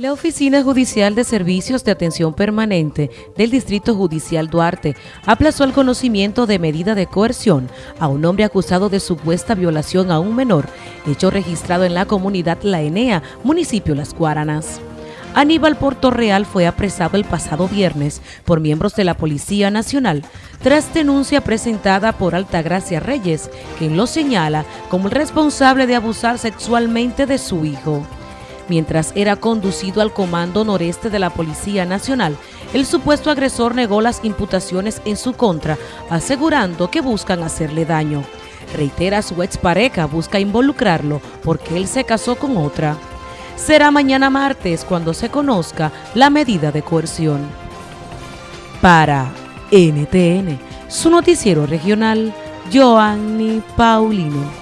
La Oficina Judicial de Servicios de Atención Permanente del Distrito Judicial Duarte aplazó el conocimiento de medida de coerción a un hombre acusado de supuesta violación a un menor, hecho registrado en la comunidad La Enea, municipio Las Guaranas. Aníbal Portorreal fue apresado el pasado viernes por miembros de la Policía Nacional tras denuncia presentada por Altagracia Reyes, quien lo señala como el responsable de abusar sexualmente de su hijo. Mientras era conducido al Comando Noreste de la Policía Nacional, el supuesto agresor negó las imputaciones en su contra, asegurando que buscan hacerle daño. Reitera su expareja busca involucrarlo porque él se casó con otra. Será mañana martes cuando se conozca la medida de coerción. Para NTN, su noticiero regional, Joanny Paulino.